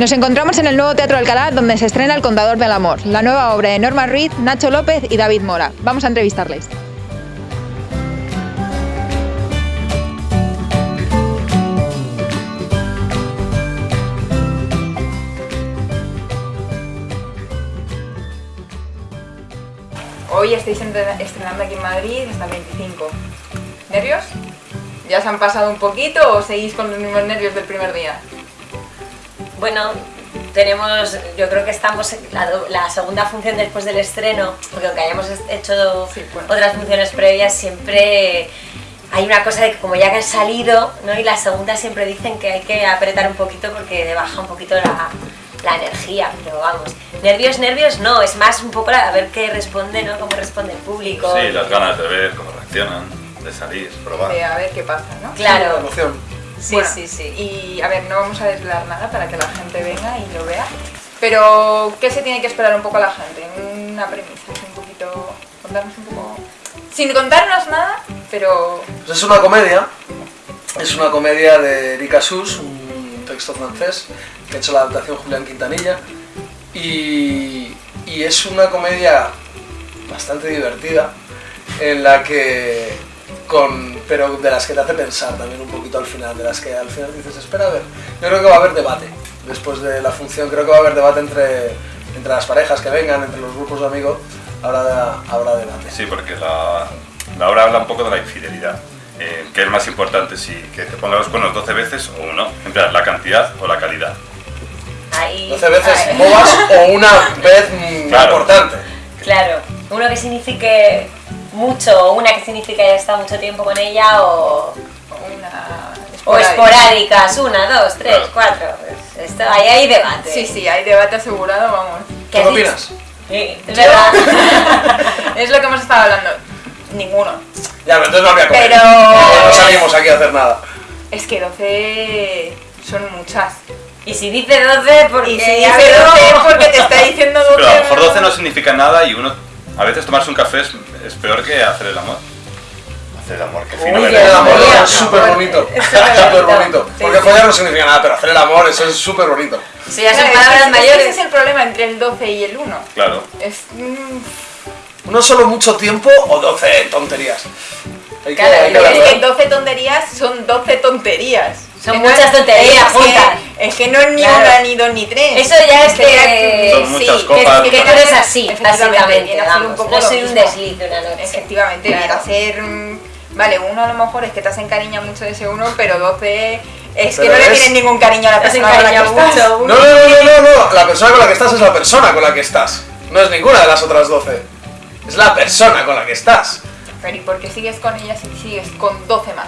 Nos encontramos en el nuevo Teatro Alcalá donde se estrena El Contador del Amor, la nueva obra de Norma Ruiz, Nacho López y David Mora. Vamos a entrevistarles. Hoy estáis estrenando aquí en Madrid hasta el 25. ¿Nervios? ¿Ya se han pasado un poquito o seguís con los mismos nervios del primer día? Bueno, tenemos, yo creo que estamos en la, segunda función después del estreno, porque aunque hayamos hecho otras funciones previas, siempre hay una cosa de que como ya que han salido, ¿no? y la segunda siempre dicen que hay que apretar un poquito porque baja un poquito la, la energía, pero vamos, nervios, nervios no, es más un poco a ver qué responde, ¿no? Cómo responde el público. Sí, las ganas de ver cómo reaccionan, de salir, probar. De a ver qué pasa, ¿no? Claro. Sí, Sí, sí, sí. Y a ver, no vamos a desvelar nada para que la gente venga y lo vea, pero ¿qué se tiene que esperar un poco a la gente? Una premisa, un poquito, contarnos un poco... Sin contarnos nada, pero... Pues es una comedia, es una comedia de Erika Sus, un texto francés, que ha hecho la adaptación Julián Quintanilla, y, y es una comedia bastante divertida, en la que con, pero de las que te hace pensar también un poquito al final, de las que al final dices, espera a ver, yo creo que va a haber debate después de la función, creo que va a haber debate entre, entre las parejas que vengan, entre los grupos de amigos, habrá, habrá debate. Sí, porque la, la obra habla un poco de la infidelidad. Eh, ¿Qué es más importante? Si que te pongan los cuernos 12 veces o uno. En plan, la cantidad o la calidad. Ahí, 12 veces ahí. bobas o una vez mm, Claro. importante. Claro, uno que signifique mucho, o una que signifique que haya estado mucho tiempo con ella, o, Una... o esporádicas, una, dos, tres, Claro. cuatro. Esto, ahí hay debate. Sí, sí, hay debate asegurado, vamos. ¿Qué opinas? Sí, es verdad. es lo que hemos estado hablando. Ninguno. Ya, pero entonces no habría comedia. Pero- No salimos aquí a hacer nada. Es que 12 son muchas. y si dice 12, porque Y si ya dice veo- 12 porque te está diciendo 12. Pero a lo mejor 12 no significa nada y uno, a veces tomarse un café es, es peor que hacer el amor. Hacer el amor, que fino Uy, El amor es súper bonito. Súper bonito. Sí, Porque sí. follar no significa nada, pero hacer el amor, eso es súper bonito. Eso ya son Claro, es que palabras mayores. Ese es el problema entre el 12 y el 1. Claro. Es. mm, ¿Uno solo mucho tiempo o 12 tonterías? Hay que, Claro, hay que es que ¿eh? 12 tonterías son 12 tonterías. Son Que no muchas es- tonterías es que- juntas. Es que no es ni Claro. una, ni dos, ni tres. Eso ya es que- Son muchas sí, copas. Que, que tú eres así, Efectivamente, básicamente, ser un vamos. poco No soy un desliz de una noche. Efectivamente, Claro. a mm, Vale, uno a lo mejor es que te has encariñado mucho de ese uno, pero 12 es que Pero no le es- tienes ningún cariño a la persona con la que estás. mucho. No, no, no, no, no, no. La persona con la que estás es la persona con la que estás. No es ninguna de las otras 12. Es la persona con la que estás. Pero ¿y por qué sigues con ella si sigues con 12 más?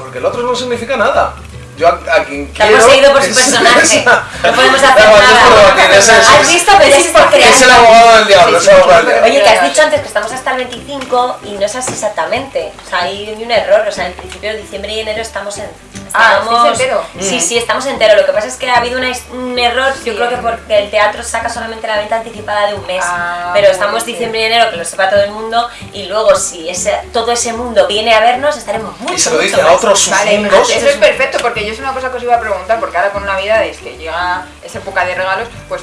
Porque el otro no significa nada. Yo a, a quien Te quiero... has poseído por su personaje. No podemos hacer nada. es- ¿Has visto? Pero es por crear. Es el abogado del diablo, Sí, sí, abogado del sí, diablo. Oye, que has dicho antes que estamos hasta el 25 y no es así exactamente. O sea, hay un error. O sea, en principio de diciembre y enero estamos en. Ah, estamos- ¿estáis entero? Sí, sí, estamos entero. Lo que pasa es que ha habido una un error, Sí, yo creo que porque el teatro saca solamente la venta anticipada de un mes. Ah, pero estamos diciembre y enero, que lo sepa todo el mundo, y luego si ese, todo ese mundo viene a vernos, estaremos mucho, Y se lo dice a otros Vale, mundos. eso es perfecto, porque yo es una cosa que os iba a preguntar, porque ahora con Navidades, que llega esa época de regalos, pues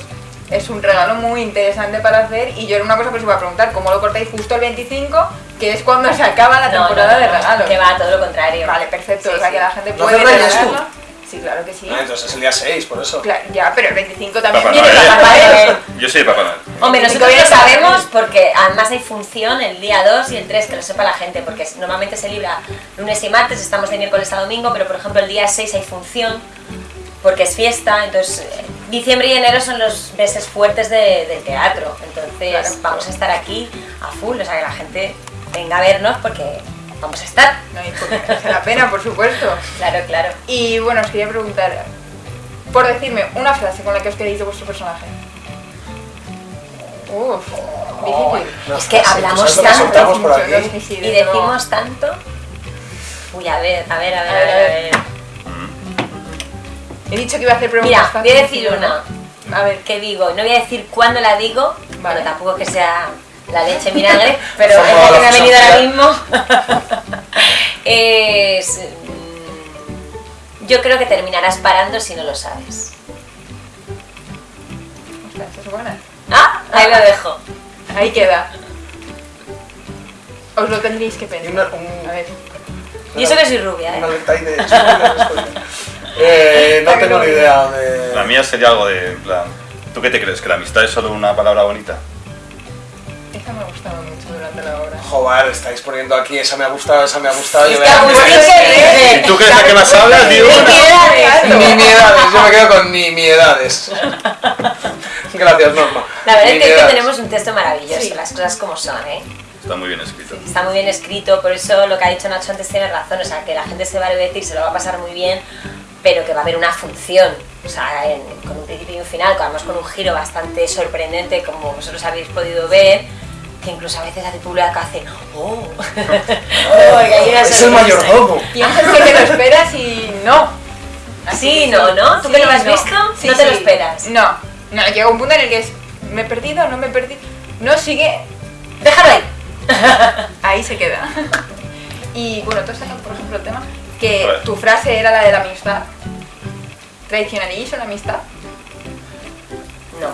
es un regalo muy interesante para hacer, y yo era una cosa que os iba a preguntar, ¿cómo lo cortáis justo el 25, que es cuando se acaba la No, temporada no, no, de regalos? Que va, todo lo contrario. Vale, perfecto, Sí, o sea sí. que la gente ¿No puede regalarlo. Sí, claro que sí. Ah, entonces es el día 6, por eso. Claro, ya, pero el 25 también Papá viene Noel. Papá Noel. Yo soy Papá Noel. Hombre, nosotros 25 lo sabemos porque además hay función el día 2 y el 3, que lo sepa la gente, porque normalmente se libra lunes y martes, estamos de miércoles a domingo, pero por ejemplo el día 6 hay función porque es fiesta, entonces eh, diciembre y enero son los meses fuertes de- del teatro, entonces Claro. vamos a estar aquí a full, o sea que la gente venga a vernos porque vamos a estar. No, y porque merece la pena, por supuesto. Claro, claro. Y bueno, os quería preguntar, por decirme una frase con la que os queréis de vuestro personaje. Uf, difícil. Es que frase, hablamos ¿sabes lo que tanto, mucho, Y decimos tanto... Uy, a ver, a ver, a ver, A a ver, a. He dicho que iba a hacer preguntas Mira, voy a decir pero una. A ver, ¿Qué digo? No voy a decir cuándo la digo, Vale. bueno, tampoco que sea la leche vinagre, pero es la que me ha venido ahora mismo. es. mm, Yo creo que terminarás parando si no lo sabes. amistas, es buena. Ah, ahí lo dejo. Ahí queda. Os lo tendréis que Y pensar. una, un, A ver. Y eso que soy rubia, una ¿eh? detalle de eh, No tengo ni idea de... La mía sería algo de, en plan, ¿tú qué te crees? ¿Que la amistad es solo una palabra bonita? Me ha gustado mucho durante la obra. Joder, estáis poniendo aquí, esa me ha gustado, esa me ha gustado. Yo eh. ¿Y tú que es la que más hablas? ¿Qué quieres? Nimiedades, yo me quedo con nimiedades. Gracias, Norma. La verdad es que, es que tenemos un texto maravilloso, Sí. las cosas como son, ¿eh? Está muy bien escrito. Está muy bien escrito, por eso lo que ha dicho Nacho antes tiene razón, o sea, que la gente se va a divertir, se lo va a pasar muy bien, pero que va a haber una función, o sea, en- con un principio y un final, además con un giro bastante sorprendente, como vosotros habéis podido ver, que incluso a veces hace público que hace, ¡oh! Oh, una Es el mayordomo. Piensas que te lo esperas y no. Sí, no, ¿no? ¿Tú que lo has visto? No te lo esperas. No, no, llega un punto en el que es, me he perdido, no me he perdido. No, sigue, Déjalo ahí. ahí se queda. Y bueno, tú has sacado, por ejemplo, el tema que tu frase era la de la amistad. ¿Traicionaríais una amistad? No.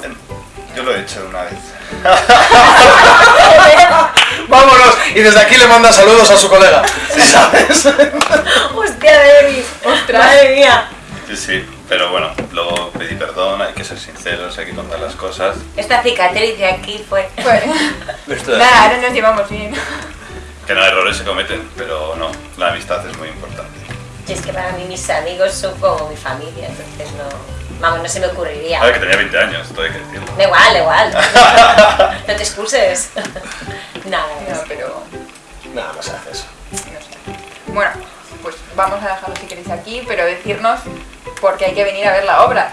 Yo lo he hecho una vez. Vámonos. Y desde aquí le manda saludos a su colega. ¿Sabes? Hostia, David. Ostras. Madre mía. Sí, sí, pero bueno, luego pedí perdón, hay que ser sinceros, hay que contar las cosas. Esta cicatriz de aquí fue. Pues, nada, ahora nos llevamos bien. Que no, errores se cometen, pero no, la amistad es muy importante. Y es que para mí mis amigos son como mi familia, entonces no. Vamos, no se me ocurriría. A ver, que tenía 20 años, esto hay que decirlo. Da igual, da igual. No te excuses. Nada, No, pero Nada, no se hace eso. no sé. Bueno, pues vamos a dejarlo si queréis aquí, pero decirnos por qué hay que venir a ver la obra.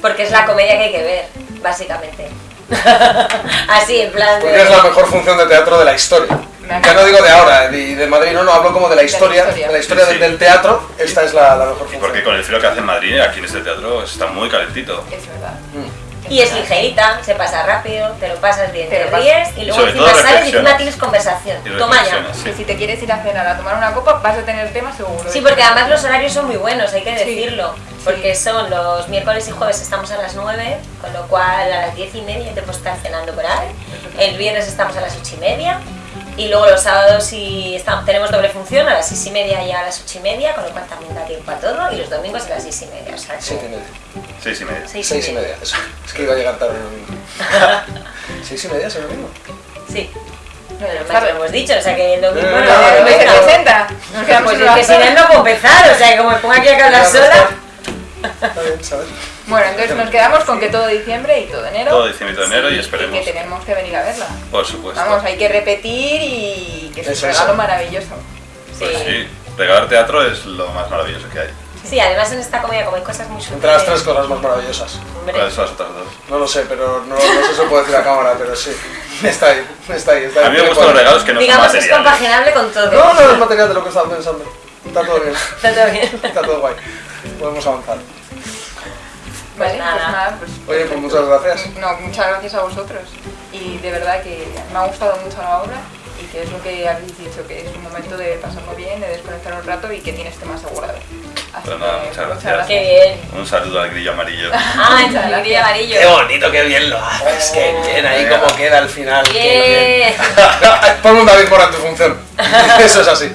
Porque es la comedia que hay que ver, básicamente. Así, en plan Porque es la mejor función de teatro de la historia. Ya no digo de ahora, de, de Madrid, no, no, hablo como de la la historia, de historia. la historia, Sí, del- sí. del teatro, esta es la, la mejor Y función. porque con el frío que hace en Madrid, aquí en este teatro, está muy calentito. Es verdad. Mm. Y es ligerita, se pasa rápido, te lo pasas bien, Te te, ríes y luego encima sales y encima tienes conversación. Y Toma ya. sí. si te quieres ir a cenar a tomar una copa, vas a tener tema seguro. Sí, porque además los horarios son muy buenos, hay que Sí. decirlo. Porque son los miércoles y jueves estamos a las 9, con lo cual a las 10 y media te puedes estar cenando por ahí. El viernes estamos a las 8 y media. Y luego los sábados y estamos, tenemos doble función a las 6 y media y a las 8 y media, con lo cual también da tiempo a todo. Y los domingos a las 6 y media. O sea, que- Siete y media. Seis y media. seis Seis y media, eso. Es que iba a llegar tarde el domingo. ¿Seis y media es el domingo? Sí, No, pero ya más tarde. lo hemos dicho, o sea que el domingo No, no, no, no, no, no, Pues es que si no, no puedo empezar, o sea que como me pongo aquí a pues, sola. Está bien, ¿sabes? Bueno, entonces nos quedamos con que todo diciembre y todo enero. Todo diciembre y todo enero y y esperemos. que tenemos que venir a verla. Por supuesto. Vamos, hay que repetir y que es un regalo maravilloso. Pues Sí. sí, regalar teatro es lo más maravilloso que hay. Sí, además en esta comedia como hay cosas muy Entre las tres sutiles. cosas más maravillosas. ¿Cuáles son las otras dos? No lo sé, pero no, no sé si puede decir a cámara, pero sí. Está ahí, está ahí. Está ahí A mí me gustan los regalos que no son digamos que es materiales. compaginable con todo. No, no es material de lo que estaba pensando. Está todo bien, Está todo bien. está todo guay. Podemos avanzar. Pues nada. pues nada, pues. Oye, pues muchas gracias. No, muchas gracias a vosotros. Y de verdad que me ha gustado mucho la obra y que es lo que habéis dicho, que es un momento de pasarlo bien, de desconectar un rato y que tienes tema asegurado. Así Pues nada, que muchas gracias. Qué bien. Un saludo al grillo amarillo. Ah, el grillo amarillo. Qué bonito, qué bien lo haces, qué bien ahí como queda al final. qué Bien. Ponme un David en tu función. Eso es así.